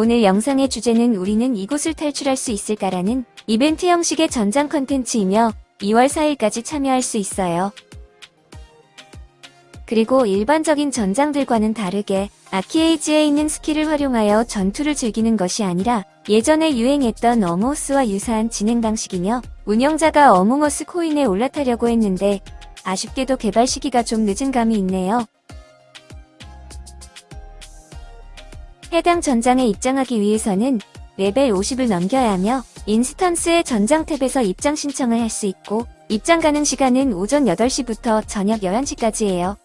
오늘 영상의 주제는 우리는 이곳을 탈출할 수 있을까라는 이벤트 형식의 전장 컨텐츠이며 2월 4일까지 참여할 수 있어요. 그리고 일반적인 전장들과는 다르게 아키에이지에 있는 스킬을 활용하여 전투를 즐기는 것이 아니라 예전에 유행했던 어몽어스와 유사한 진행 방식이며 운영자가 어몽어스 코인에 올라타려고 했는데 아쉽게도 개발 시기가 좀 늦은 감이 있네요. 해당 전장에 입장하기 위해서는 레벨 50을 넘겨야 하며 instance의 전장 탭에서 입장 신청을 할 수 있고 입장 가능 시간은 오전 8시부터 저녁 11시까지예요.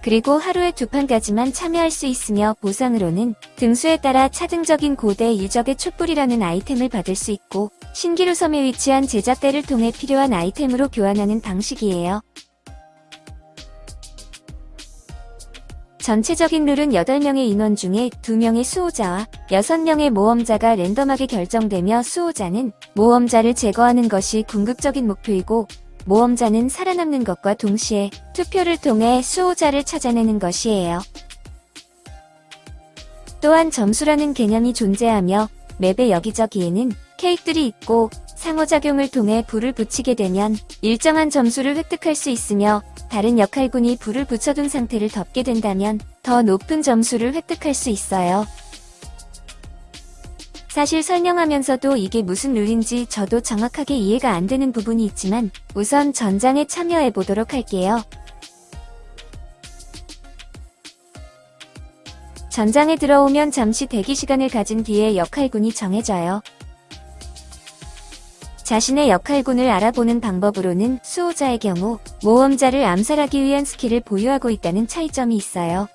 그리고 하루에 두 판까지만 참여할 수 있으며 보상으로는 등수에 따라 차등적인 고대 유적의 촛불이라는 아이템을 받을 수 있고 신기루 섬에 위치한 제작대를 통해 필요한 아이템으로 교환하는 방식이에요. 전체적인 룰은 8명의 인원 중에 2명의 수호자와 6명의 모험자가 랜덤하게 결정되며 수호자는 모험자를 제거하는 것이 궁극적인 목표이고 모험자는 살아남는 것과 동시에 투표를 통해 수호자를 찾아내는 것이에요. 또한 점수라는 개념이 존재하며 맵의 여기저기에는 케이크들이 있고 상호작용을 통해 불을 붙이게 되면 일정한 점수를 획득할 수 있으며 다른 역할군이 불을 붙여둔 상태를 덮게 된다면 더 높은 점수를 획득할 수 있어요. 사실 설명하면서도 이게 무슨 룰인지 저도 정확하게 이해가 안 되는 부분이 있지만 우선 전장에 참여해 보도록 할게요. 전장에 들어오면 잠시 대기 시간을 가진 뒤에 역할군이 정해져요. 자신의 역할군을 알아보는 방법으로는 수호자의 경우 모험자를 암살하기 위한 스킬을 보유하고 있다는 차이점이 있어요.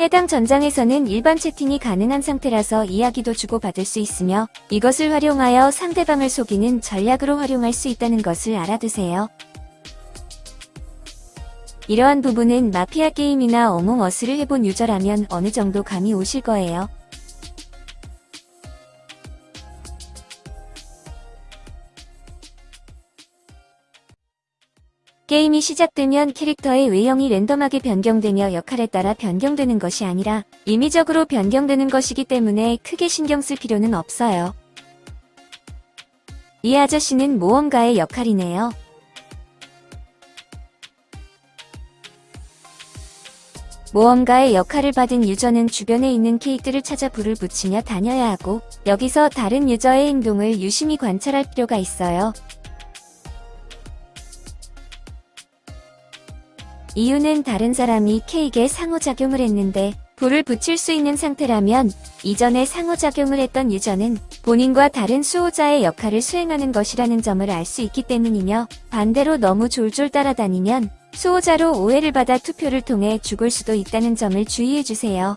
해당 전장에서는 일반 채팅이 가능한 상태라서 이야기도 주고받을 수 있으며 이것을 활용하여 상대방을 속이는 전략으로 활용할 수 있다는 것을 알아두세요. 이러한 부분은 마피아 게임이나 어몽어스를 해본 유저라면 어느 정도 감이 오실 거예요. 게임이 시작되면 캐릭터의 외형이 랜덤하게 변경되며 역할에 따라 변경되는 것이 아니라 임의적으로 변경되는 것이기 때문에 크게 신경 쓸 필요는 없어요. 이 아저씨는 모험가의 역할이네요. 모험가의 역할을 받은 유저는 주변에 있는 케이크를 찾아 불을 붙이며 다녀야 하고 여기서 다른 유저의 행동을 유심히 관찰할 필요가 있어요. 이유는 다른 사람이 케이크에 상호작용을 했는데 불을 붙일 수 있는 상태라면 이전에 상호작용을 했던 유저는 본인과 다른 수호자의 역할을 수행하는 것이라는 점을 알 수 있기 때문이며 반대로 너무 졸졸 따라다니면 수호자로 오해를 받아 투표를 통해 죽을 수도 있다는 점을 주의해주세요.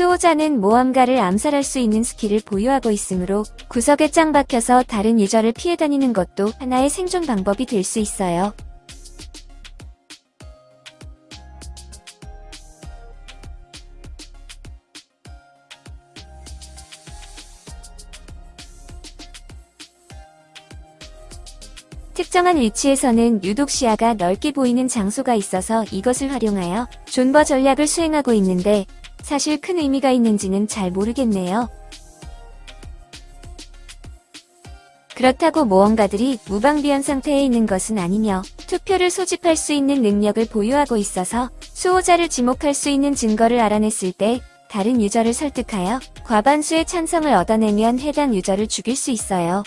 수호자는 모험가를 암살할 수 있는 스킬을 보유하고 있으므로 구석에 짱 박혀서 다른 유저를 피해 다니는 것도 하나의 생존 방법이 될 수 있어요. 특정한 위치에서는 유독 시야가 넓게 보이는 장소가 있어서 이것을 활용하여 존버 전략을 수행하고 있는데 사실 큰 의미가 있는지는 잘 모르겠네요. 그렇다고 모험가들이 무방비한 상태에 있는 것은 아니며 투표를 소집할 수 있는 능력을 보유하고 있어서 수호자를 지목할 수 있는 증거를 알아냈을 때 다른 유저를 설득하여 과반수의 찬성을 얻어내면 해당 유저를 죽일 수 있어요.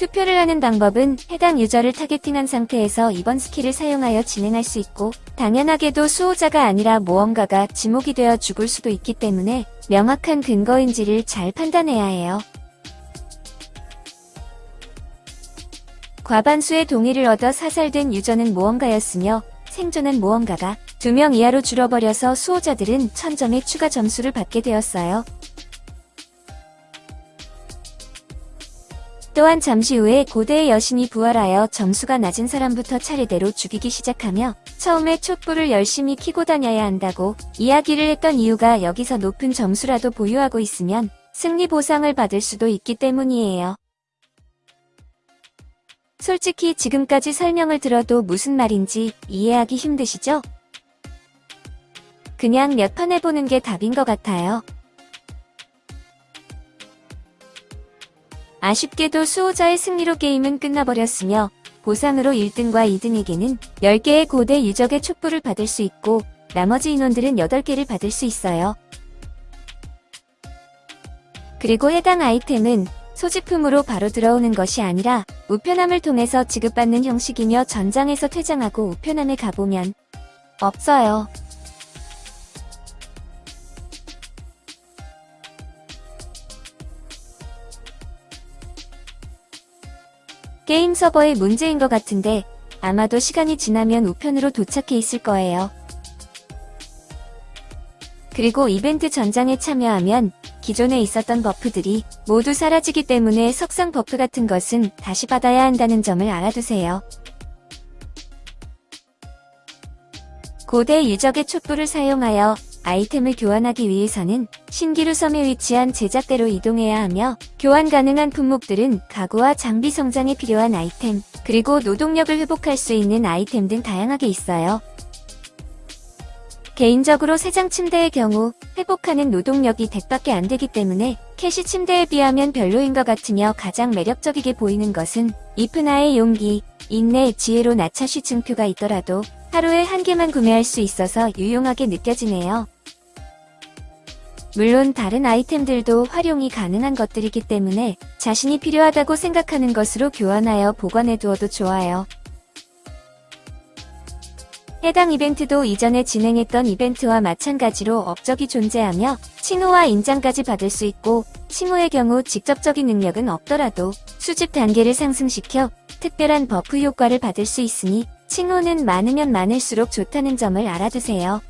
투표를 하는 방법은 해당 유저를 targeting한 상태에서 2번 스킬을 사용하여 진행할 수 있고 당연하게도 수호자가 아니라 모험가가 지목이 되어 죽을 수도 있기 때문에 명확한 근거인지를 잘 판단해야 해요. 과반수의 동의를 얻어 사살된 유저는 모험가였으며 생존한 모험가가 2명 이하로 줄어버려서 수호자들은 1000점의 추가 점수를 받게 되었어요. 또한 잠시 후에 고대의 여신이 부활하여 점수가 낮은 사람부터 차례대로 죽이기 시작하며 처음에 촛불을 열심히 켜고 다녀야 한다고 이야기를 했던 이유가 여기서 높은 점수라도 보유하고 있으면 승리 보상을 받을 수도 있기 때문이에요. 솔직히 지금까지 설명을 들어도 무슨 말인지 이해하기 힘드시죠? 그냥 몇 판 해보는 게 답인 것 같아요. 아쉽게도 수호자의 승리로 게임은 끝나버렸으며 보상으로 1등과 2등에게는 10개의 고대 유적의 촛불을 받을 수 있고 나머지 인원들은 8개를 받을 수 있어요. 그리고 해당 아이템은 소지품으로 바로 들어오는 것이 아니라 우편함을 통해서 지급받는 형식이며 전장에서 퇴장하고 우편함에 가보면 없어요. 게임 서버의 문제인 것 같은데 아마도 시간이 지나면 우편으로 도착해 있을 거예요. 그리고 이벤트 전장에 참여하면 기존에 있었던 buff들이 모두 사라지기 때문에 석상 buff 같은 것은 다시 받아야 한다는 점을 알아두세요. 고대 유적의 촛불을 사용하여 아이템을 교환하기 위해서는 신기루 섬에 위치한 제작대로 이동해야 하며 교환 가능한 품목들은 가구와 장비 성장에 필요한 아이템, 그리고 노동력을 회복할 수 있는 아이템 등 다양하게 있어요. 개인적으로 세장 침대의 경우 회복하는 노동력이 100밖에 안 되기 때문에 캐시 침대에 비하면 별로인 것 같으며 가장 매력적이게 보이는 것은 이프나의 용기, 인내, 지혜로 나차시 증표가 있더라도 하루에 한 개만 구매할 수 있어서 유용하게 느껴지네요. 물론 다른 아이템들도 활용이 가능한 것들이기 때문에 자신이 필요하다고 생각하는 것으로 교환하여 보관해 두어도 좋아요. 해당 이벤트도 이전에 진행했던 이벤트와 마찬가지로 업적이 존재하며 칭호와 인장까지 받을 수 있고 칭호의 경우 직접적인 능력은 없더라도 수집 단계를 상승시켜 특별한 buff 효과를 받을 수 있으니 칭호는 많으면 많을수록 좋다는 점을 알아두세요.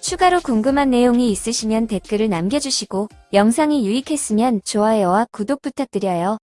추가로 궁금한 내용이 있으시면 댓글을 남겨주시고 영상이 유익했으면 좋아요와 구독 부탁드려요.